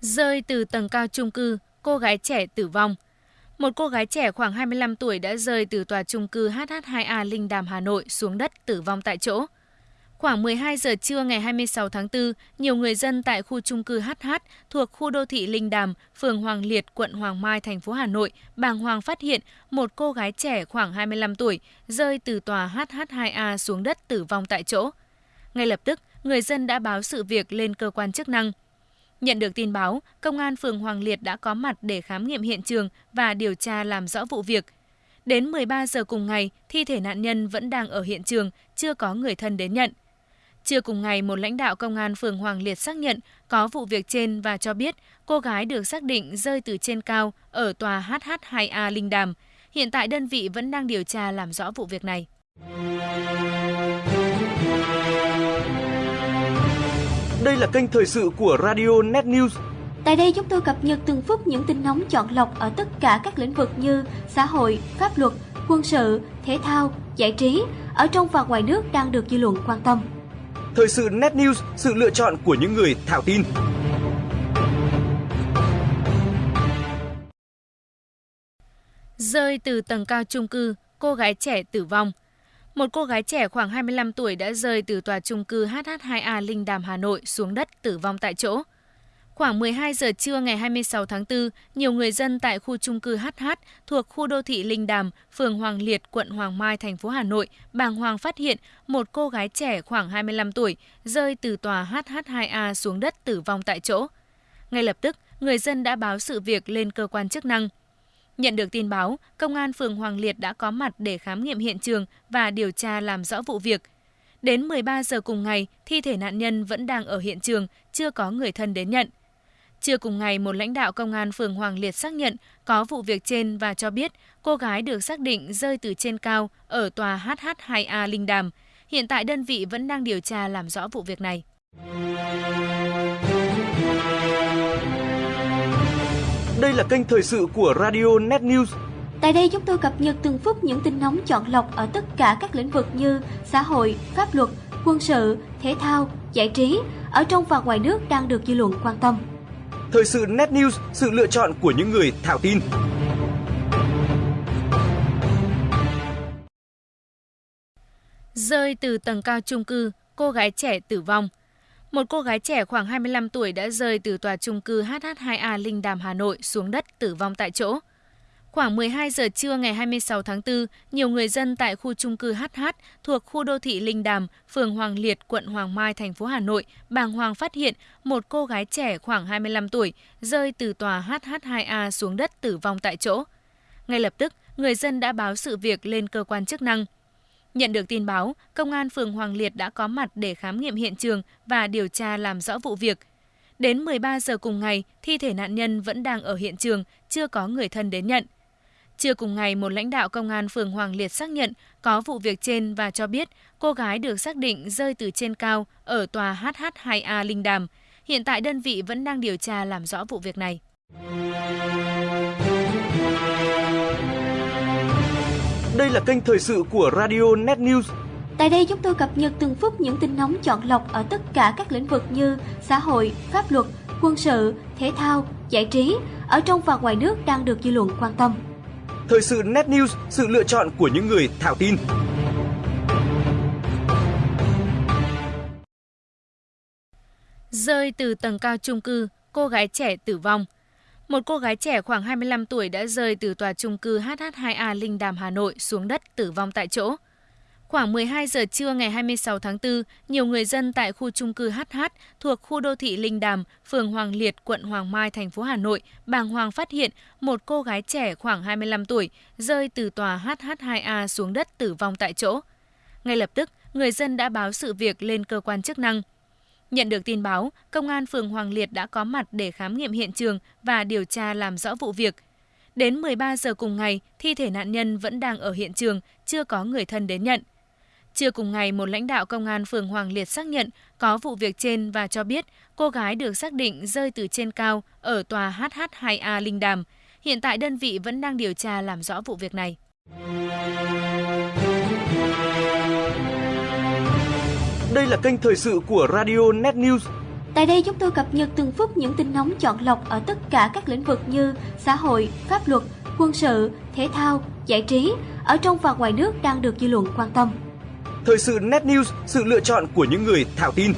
Rơi từ tầng cao chung cư, cô gái trẻ tử vong. Một cô gái trẻ khoảng 25 tuổi đã rơi từ tòa chung cư HH2A Linh Đàm Hà Nội xuống đất tử vong tại chỗ. Khoảng 12 giờ trưa ngày 26 tháng 4, nhiều người dân tại khu chung cư HH thuộc khu đô thị Linh Đàm, phường Hoàng Liệt, quận Hoàng Mai, thành phố Hà Nội, bàng hoàng phát hiện một cô gái trẻ khoảng 25 tuổi rơi từ tòa HH2A xuống đất tử vong tại chỗ. Ngay lập tức, người dân đã báo sự việc lên cơ quan chức năng. Nhận được tin báo, công an phường Hoàng Liệt đã có mặt để khám nghiệm hiện trường và điều tra làm rõ vụ việc. Đến 13 giờ cùng ngày, thi thể nạn nhân vẫn đang ở hiện trường, chưa có người thân đến nhận. Trưa cùng ngày, một lãnh đạo công an phường Hoàng Liệt xác nhận có vụ việc trên và cho biết cô gái được xác định rơi từ trên cao ở tòa HH2A Linh Đàm. Hiện tại đơn vị vẫn đang điều tra làm rõ vụ việc này. Đây là kênh thời sự của Radio Net News. Tại đây chúng tôi cập nhật từng phút những tin nóng chọn lọc ở tất cả các lĩnh vực như xã hội, pháp luật, quân sự, thể thao, giải trí, ở trong và ngoài nước đang được dư luận quan tâm. Thời sự Net News, sự lựa chọn của những người thạo tin. Rơi từ tầng cao chung cư, cô gái trẻ tử vong. Một cô gái trẻ khoảng 25 tuổi đã rơi từ tòa chung cư HH2A Linh Đàm Hà Nội xuống đất tử vong tại chỗ. Khoảng 12 giờ trưa ngày 26 tháng 4, nhiều người dân tại khu chung cư HH thuộc khu đô thị Linh Đàm, phường Hoàng Liệt, quận Hoàng Mai, thành phố Hà Nội, bàng hoàng phát hiện một cô gái trẻ khoảng 25 tuổi rơi từ tòa HH2A xuống đất tử vong tại chỗ. Ngay lập tức, người dân đã báo sự việc lên cơ quan chức năng. Nhận được tin báo, công an phường Hoàng Liệt đã có mặt để khám nghiệm hiện trường và điều tra làm rõ vụ việc. Đến 13 giờ cùng ngày, thi thể nạn nhân vẫn đang ở hiện trường, chưa có người thân đến nhận. Trưa cùng ngày, một lãnh đạo công an phường Hoàng Liệt xác nhận có vụ việc trên và cho biết cô gái được xác định rơi từ trên cao ở tòa HH2A Linh Đàm. Hiện tại đơn vị vẫn đang điều tra làm rõ vụ việc này. Đây là kênh thời sự của Radio Net News. Tại đây chúng tôi cập nhật từng phút những tin nóng chọn lọc ở tất cả các lĩnh vực như xã hội, pháp luật, quân sự, thể thao, giải trí, ở trong và ngoài nước đang được dư luận quan tâm. Thời sự Net News, sự lựa chọn của những người thạo tin. Rơi từ tầng cao chung cư, cô gái trẻ tử vong. Một cô gái trẻ khoảng 25 tuổi đã rơi từ tòa chung cư HH2A Linh Đàm Hà Nội xuống đất tử vong tại chỗ. Khoảng 12 giờ trưa ngày 26 tháng 4, nhiều người dân tại khu chung cư HH thuộc khu đô thị Linh Đàm, phường Hoàng Liệt, quận Hoàng Mai, thành phố Hà Nội, bàng hoàng phát hiện một cô gái trẻ khoảng 25 tuổi rơi từ tòa HH2A xuống đất tử vong tại chỗ. Ngay lập tức, người dân đã báo sự việc lên cơ quan chức năng. Nhận được tin báo, công an phường Hoàng Liệt đã có mặt để khám nghiệm hiện trường và điều tra làm rõ vụ việc. Đến 13 giờ cùng ngày, thi thể nạn nhân vẫn đang ở hiện trường, chưa có người thân đến nhận. Trưa cùng ngày, một lãnh đạo công an phường Hoàng Liệt xác nhận có vụ việc trên và cho biết cô gái được xác định rơi từ trên cao ở tòa HH2A Linh Đàm. Hiện tại đơn vị vẫn đang điều tra làm rõ vụ việc này. Đây là kênh thời sự của Radio Net News. Tại đây chúng tôi cập nhật từng phút những tin nóng chọn lọc ở tất cả các lĩnh vực như xã hội, pháp luật, quân sự, thể thao, giải trí, ở trong và ngoài nước đang được dư luận quan tâm. Thời sự Net News, sự lựa chọn của những người thạo tin. Rơi từ tầng cao chung cư, cô gái trẻ tử vong. Một cô gái trẻ khoảng 25 tuổi đã rơi từ tòa chung cư HH2A Linh Đàm Hà Nội xuống đất tử vong tại chỗ. Khoảng 12 giờ trưa ngày 26 tháng 4, nhiều người dân tại khu chung cư HH thuộc khu đô thị Linh Đàm, phường Hoàng Liệt, quận Hoàng Mai, thành phố Hà Nội, bàng hoàng phát hiện một cô gái trẻ khoảng 25 tuổi rơi từ tòa HH2A xuống đất tử vong tại chỗ. Ngay lập tức, người dân đã báo sự việc lên cơ quan chức năng. Nhận được tin báo, công an phường Hoàng Liệt đã có mặt để khám nghiệm hiện trường và điều tra làm rõ vụ việc. Đến 13 giờ cùng ngày, thi thể nạn nhân vẫn đang ở hiện trường, chưa có người thân đến nhận. Trưa cùng ngày, một lãnh đạo công an phường Hoàng Liệt xác nhận có vụ việc trên và cho biết cô gái được xác định rơi từ trên cao ở tòa HH2A Linh Đàm. Hiện tại đơn vị vẫn đang điều tra làm rõ vụ việc này. Đây là kênh thời sự của Radio Net News. Tại đây chúng tôi cập nhật từng phút những tin nóng chọn lọc ở tất cả các lĩnh vực như xã hội, pháp luật, quân sự, thể thao, giải trí ở trong và ngoài nước đang được dư luận quan tâm thời sự net news, sự lựa chọn của những người thạo tin.